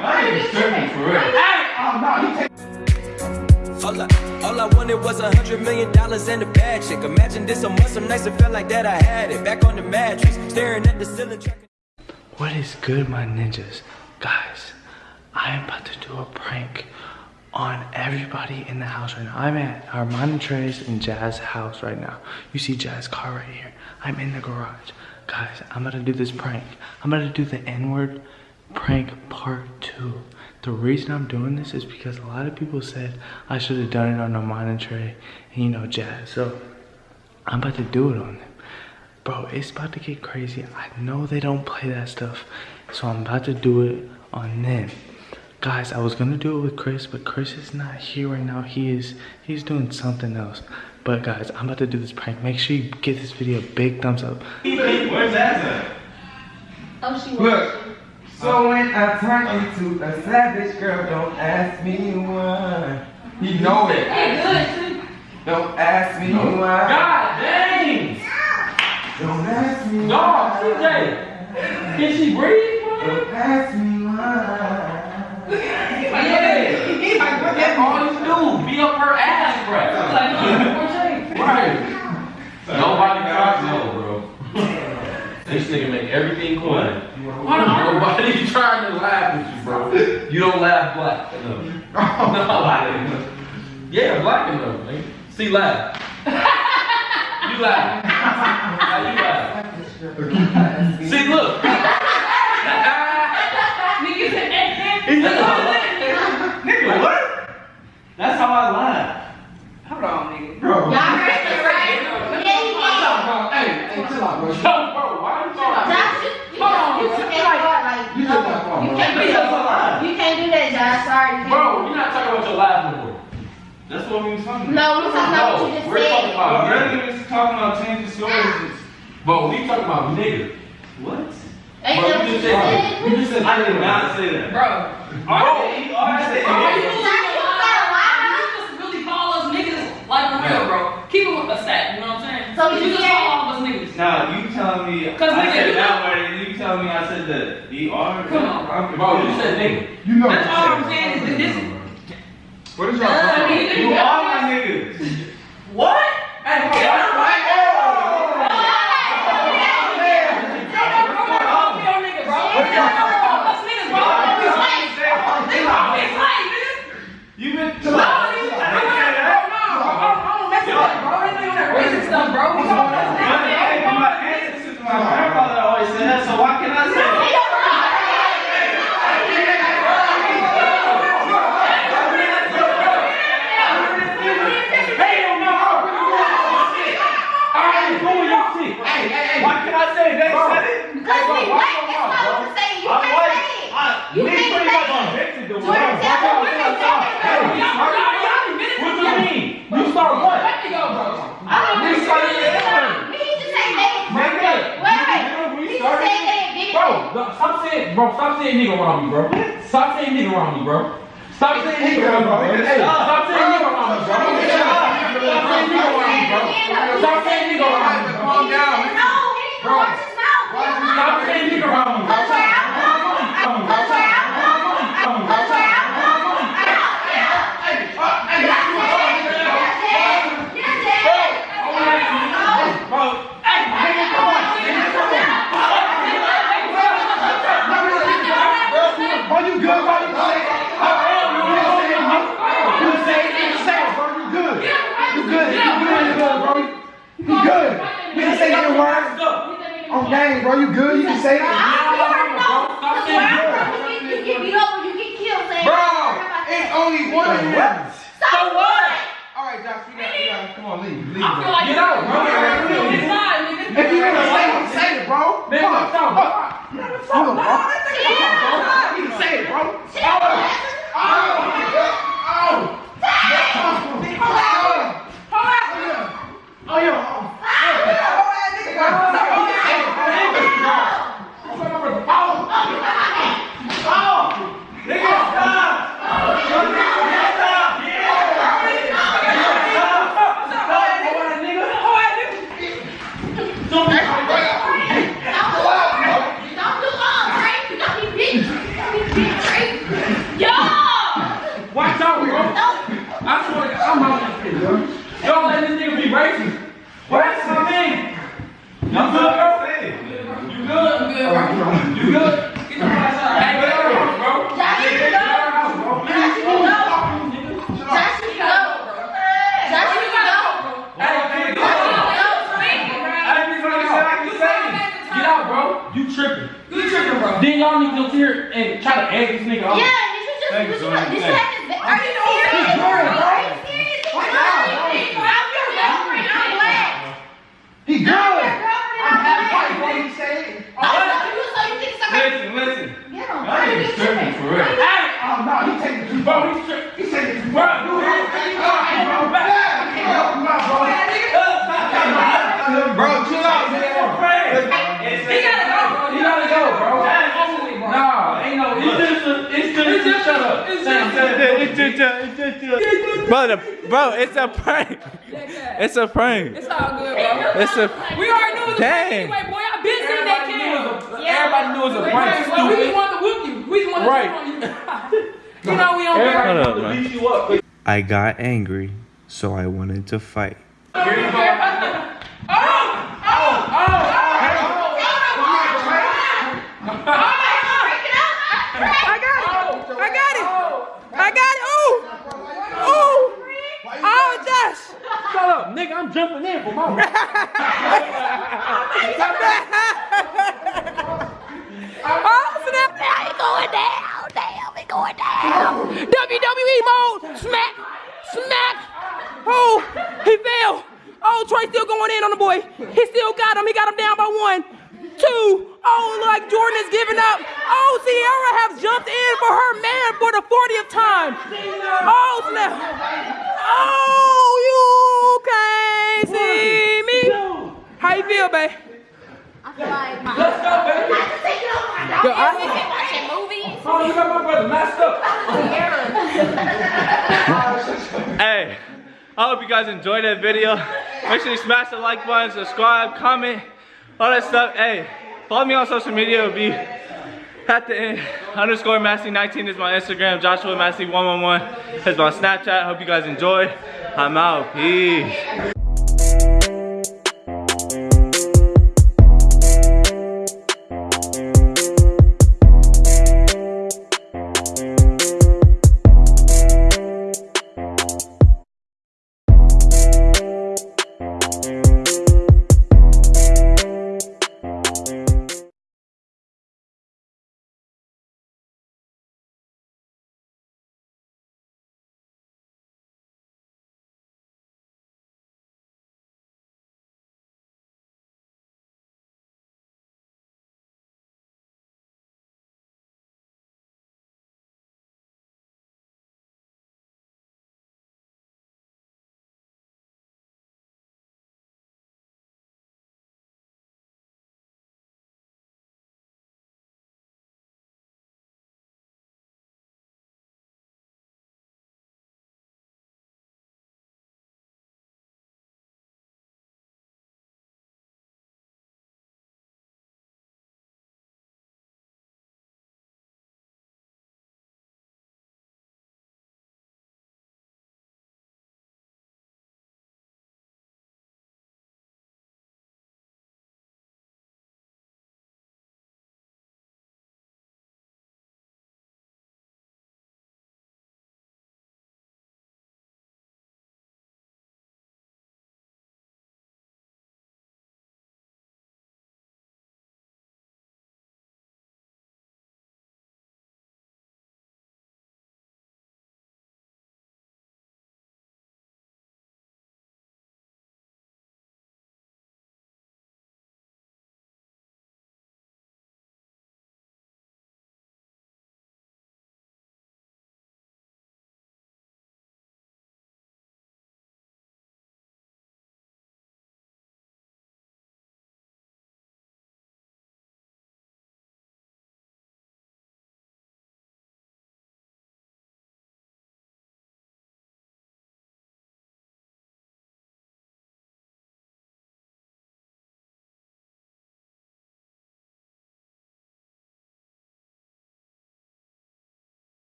That nigga's tripping for real. Hey, oh. All I, wanted was a hundred million dollars and a bad chick. Imagine this a some nights it felt like that I had it. Back on the mattress, staring at the ceiling. What is good, my ninjas? Guys, I am about to do a prank on everybody in the house right now. I'm at Armand and Trey's and Jazz's house right now. You see Jazz's car right here. I'm in the garage. Guys, I'm to do this prank. I'm to do the N-word prank part two. The reason I'm doing this is because a lot of people said I should have done it on Armand and Trey and you know Jazz. So I'm about to do it on them. Bro, it's about to get crazy. I know they don't play that stuff. So I'm about to do it on them. Guys, I was gonna do it with Chris, but Chris is not here right now. He is he's doing something else. But guys, I'm about to do this prank. Make sure you give this video a big thumbs up. Where's that? Oh, she was. Look. So when I turn into a savage girl, don't ask me why. He know it. Hey, good. Don't ask me why. God dang! Don't ask me Dog, why. TJ! Can she breathe? Don't ask me why. Yeah! That's all you do. Be up her ass, bro. Like, right. Nobody cries no, bro. This nigga make everything quiet. Nobody trying to laugh with you, bro. You don't laugh black enough. No, black enough. Yeah, black enough, nigga. See, laugh. You laugh. How you laugh? See, look. Nigga said, eh, eh. Nigga, what? That's how I laugh. Hold on, nigga. Bro. Y'all heard it, right? Yeah, he did. Hey, hey, chill out, bro. Yo, bro, why you talking? Josh, you, you, you, you can't like, You no, took that far, you can't do That's a that. lie. You can't do that, Josh. Sorry, you. Bro, you're not talking about your laugh no more. That's what we was talking about. No, we're talking about what you just we're talking about Bro, nigga. earlier was talking about changing stories. But we talking about nigga. What? Ain't Bro, that you what just said, said? you just said, I did not say that. Bro, Bro, he already said bro, you nigga. You gotta lie. you just really call us niggas like for real, bro. Keep it with a stack, you know what I'm saying? So you you just call all of us niggas. Now you telling me I 'Cause nigga, said you- that word and you telling me I said the ER? Come on. Bro, you said nigga. You know That's all I'm saying is that this. What is y'all I talking mean, about? you You got are me. my niggas. What? Hey, hold on. Like, oh. You been my ancestors, my grandfather always said that, so why can't I say that? Hell no! I ain't doing your shit. Why can I say they said it? Because we white, that's what I was saying. You I'm can't white. say it. I- You niggas can't pretty say much it. invented the Twitter word. tell Why women y'all say start? it. Hey, you start- What you mean? You start what? I don't We know. started the N-word. He just say nigga. Nigga, Wait, wait. you- we He just started- say nigga. Did it? Bro, no, stop bro, stop saying nigga around me, bro. Stop saying nigga around me, bro. Stop saying nigga around me, bro. Hey, stop saying nigga around me, bro. Stop saying nigga around me, bro. Stop saying nigga around me, bro. Calm down. No, he didn't Bro. watch his mouth. Stop saying nigga around me, bro. That's where I'm going. That's where I'm going. That's where I'm going. Bro, hey, nigga, come on. Nigga, come on. Bro, you good, bro? You say it. You say it, you say it, bro. You good. You good. You good, you good, bro. You good. You can say your word. Oh, on game, bro. You good? You can say it. Bro, it's only one of them. So what? All right, Josh, we got, we got, come on, leave, leave. I feel bro. like Get out, bro. you're on his side, nigga. If you ain't gonna say it, say it, bro. Man, Come on. what's up. Hold on, bro. tripping. You tripping, bro. Then y'all niggas up here and try to egg this nigga off. Yeah, this was just, Thanks, what you, this happened. Are you serious, bro? Are you serious? Are you serious? I'm your girlfriend. Black. He good. I'm. I'm. What he Y'all niggas tripping for real. Hey, I'm. Bro, the, bro, it's a prank. It's a prank. It's all good, bro. It's a, We already knew it was a prank Dang. anyway, boy. I been seeing that Everybody knew it was a- Everybody knew it was a prank. Well, we just Stupid. wanted to whoop you. We just wanted Right. to jump on you. you know we on Everybody Hold up, wanted to man. beat you up. I got angry, so I wanted to fight. Here you go. I got it. I got it. I got it. Ooh. Ooh. Oh, Josh. Shut up, nigga. I'm jumping in for my. Oh, snap. Now he going down. Damn, he going down. WWE mode. Smack. Smack. Oh, he fell. Oh, Trey still going in on the boy. He still got him. He got him down by one. Two. Oh, look like Jordan is giving up. Oh, Sierra has jumped in for her man for the 40th time. Oh, snap. Oh, you can't see me. How you feel, babe? I feel like my, Let's go, baby. I just take it off my dog. Yo, I- We been watching movies. Oh, you got my brother messed up. Hey, I hope you guys enjoyed that video. Make sure you smash the like button, subscribe, comment, all that stuff. Hey, follow me on social media. It'll be at the end. Underscore Massey19 is my Instagram. Joshua Massey111 is my Snapchat. Hope you guys enjoyed. I'm out. Peace.